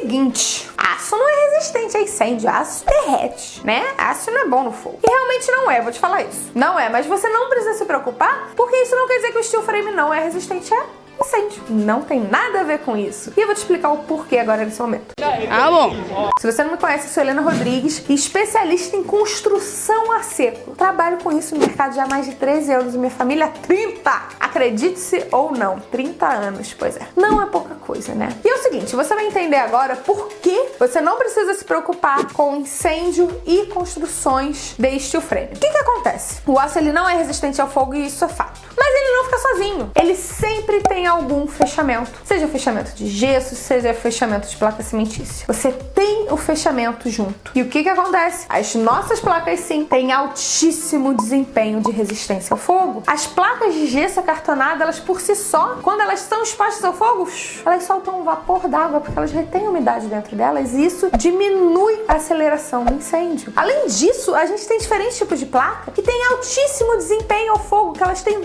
seguinte, aço não é resistente a incêndio, aço derrete, né? Aço não é bom no fogo. E realmente não é, vou te falar isso. Não é, mas você não precisa se preocupar, porque isso não quer dizer que o steel frame não é resistente a incêndio. Não tem nada a ver com isso. E eu vou te explicar o porquê agora nesse momento. Ah, bom. Se você não me conhece, eu sou Helena Rodrigues, especialista em construção a seco. Trabalho com isso no mercado já há mais de 13 anos e minha família 30. Acredite-se ou não, 30 anos, pois é. Não é pouca coisa, né? E é o seguinte, você vai entender agora por que você não precisa se preocupar com incêndio e construções de steel frame. O que que acontece? O aço ele não é resistente ao fogo e isso é fato. Mas ele não sozinho. Ele sempre tem algum fechamento. Seja fechamento de gesso, seja fechamento de placa cimentícia. Você tem o fechamento junto. E o que que acontece? As nossas placas sim têm altíssimo desempenho de resistência ao fogo. As placas de gesso acartonado, elas por si só, quando elas estão expostas ao fogo, elas soltam um vapor d'água porque elas retêm umidade dentro delas e isso diminui a aceleração do incêndio. Além disso, a gente tem diferentes tipos de placa que têm altíssimo desempenho ao fogo, que elas têm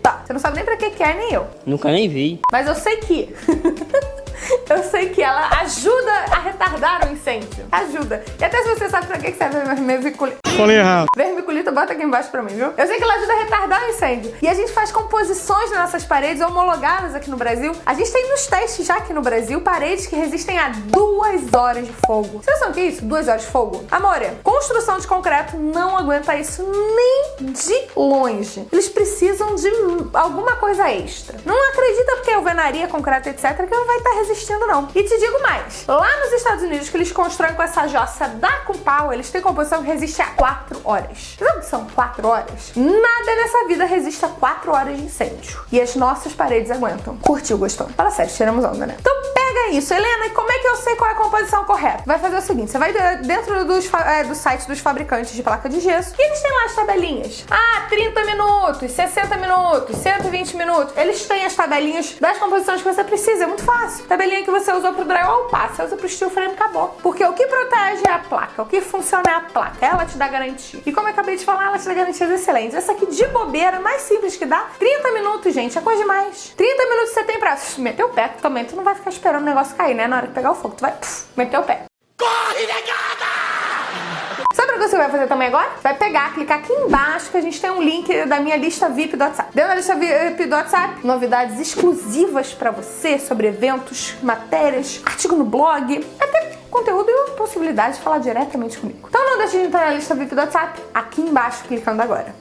vermiculita. Você não sabe nem pra que que é, nem eu. Nunca nem vi. Mas eu sei que... eu sei que ela ajuda retardar o incêndio. Ajuda. E até se você sabe pra que serve a vermiculita. Falei errado. Vermiculita, bota aqui embaixo pra mim, viu? Eu sei que ela ajuda a retardar o incêndio. E a gente faz composições nas nossas paredes homologadas aqui no Brasil. A gente tem nos testes já aqui no Brasil paredes que resistem a duas horas de fogo. Vocês sabem o que é isso? Duas horas de fogo? Amore, construção de concreto não aguenta isso nem de longe. Eles precisam de alguma coisa extra. Não acredita porque alvenaria, concreto, etc, que não vai estar resistindo não. E te digo mais, lá nos Estados Unidos que eles constroem com essa jossa da Compal, eles têm composição que resiste a 4 horas. Sabe são 4 horas? Nada nessa vida resiste a 4 hores de incêndio. E as nossas paredes aguentam. Curtiu, gostou? Fala sério, tiramos onda, né? Então pega isso. Helena, e como é que eu sei qual é a composição correta? Vai fazer o seguinte, você vai dentro dos, é, do site dos fabricantes de placa de gesso e eles têm lá as tabelinhas. Ah, 30 minutos, 60 minutos, 120 minutos. Eles têm as tabelinhas das composições que você precisa. É muito fácil. Tabelinha que você usou pro drywall, passa. Você usa pro steel frame, acabou. Porque o que protege é a placa. O que funciona é a placa. Ela te dá garantia. E como eu acabei de falar, ela te dá garantias excelentes. Essa aqui de bobeira, mais simples que dá, 30 minutos, gente. É coisa demais. 30 minutos você tem pra meter o pé também. Tu não vai ficar esperando o negócio cair, né? Na hora de pegar o fogo, tu vai puf, meter o pé. Corre, negada! Sabe o que você vai fazer também agora? Vai pegar, clicar aqui embaixo que a gente tem um link da minha lista VIP do WhatsApp. Dentro da lista VIP do WhatsApp, novidades exclusivas pra você sobre eventos, matérias, artigo no blog, até conteúdo e possibilidade de falar diretamente comigo. Então não deixe de entrar na lista VIP do WhatsApp aqui embaixo clicando agora.